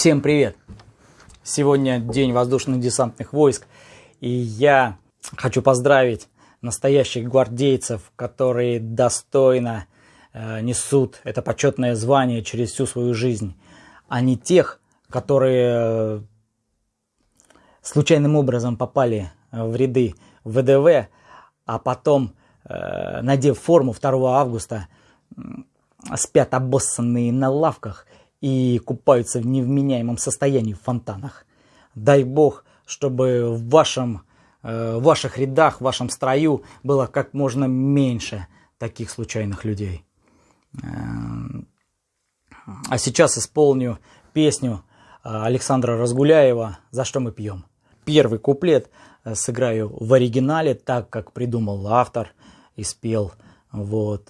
Всем привет! Сегодня день воздушных десантных войск, и я хочу поздравить настоящих гвардейцев, которые достойно э, несут это почетное звание через всю свою жизнь, а не тех, которые э, случайным образом попали в ряды ВДВ, а потом, э, надев форму 2 августа, спят обоссанные на лавках и купаются в невменяемом состоянии в фонтанах. Дай бог, чтобы в, вашем, э, в ваших рядах, в вашем строю было как можно меньше таких случайных людей. Э, а сейчас исполню песню э, Александра Разгуляева «За что мы пьем». Первый куплет сыграю в оригинале, так как придумал автор и спел. Вот.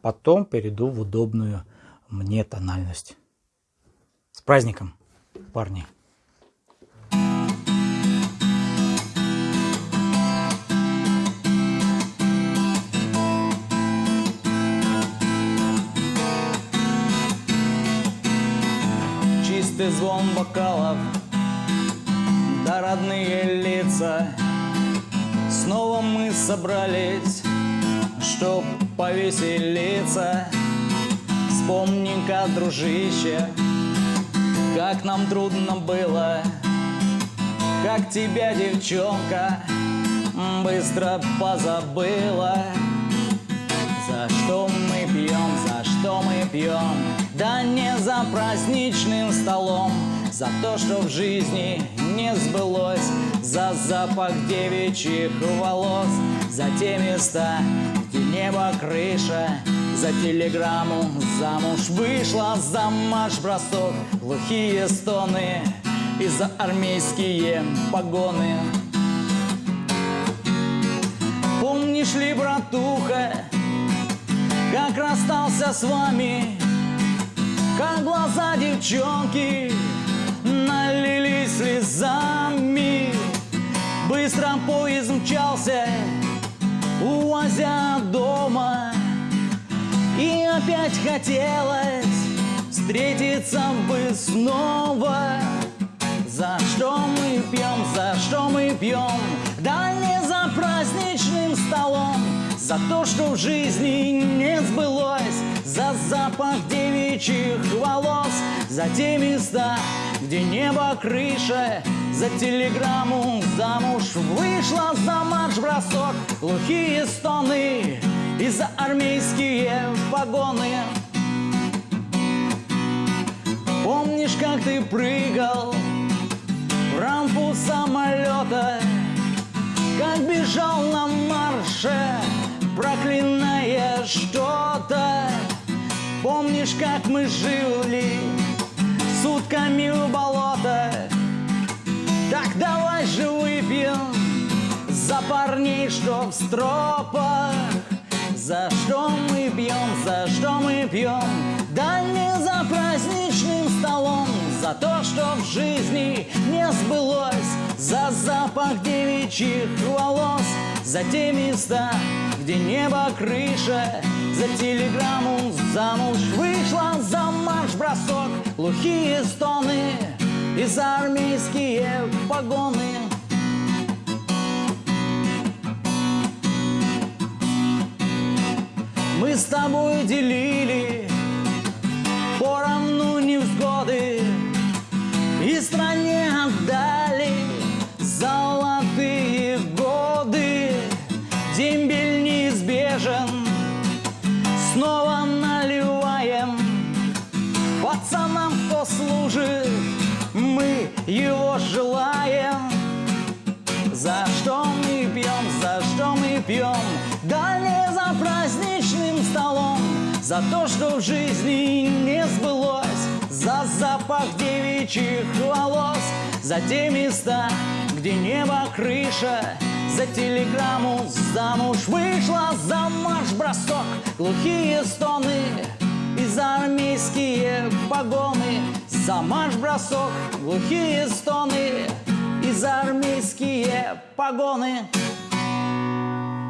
Потом перейду в удобную мне тональность. С праздником, парни! Чистый звон бокалов, да родные лица. Снова мы собрались, чтоб повеселиться. Вспомни-ка, дружище, как нам трудно было, Как тебя, девчонка, быстро позабыла. За что мы пьем, за что мы пьем? Да не за праздничным столом, За то, что в жизни не сбылось, За запах девичьих волос, За те места, где небо крыша, за телеграмму замуж вышла За марш-бросок глухие стоны И за армейские погоны. Помнишь ли, братуха, как расстался с вами Как глаза девчонки налились слезами? Быстро поезд мчался, увозя и опять хотелось встретиться бы снова. За что мы пьем, за что мы пьем? Да не за праздничным столом За то, что в жизни не сбылось За запах девичьих волос За те места, где небо крыша За телеграмму замуж вышла За марш-бросок, глухие стоны за армейские погоны. Помнишь, как ты прыгал в рампу самолета Как бежал на марше, проклиная что-то? Помнишь, как мы жили сутками у болота? Так давай же выпьем за парней, что в стропах за что мы пьем, за что мы пьем? Да не за праздничным столом, за то, что в жизни не сбылось, за запах девичьих волос, за те места, где небо крыша, за телеграмму замуж вышла, за марш-бросок, глухие стоны и за армейские погоны. Мы с тобой делили поровну невзгоды И стране отдали золотые годы. Дембель неизбежен, снова наливаем. Пацанам, кто служит, мы его желаем. За что мы пьем, за что мы пьем За то, что в жизни не сбылось За запах девичьих волос За те места, где небо крыша За телеграмму замуж вышла За марш-бросок, глухие стоны И за армейские погоны За марш-бросок, глухие стоны И за армейские погоны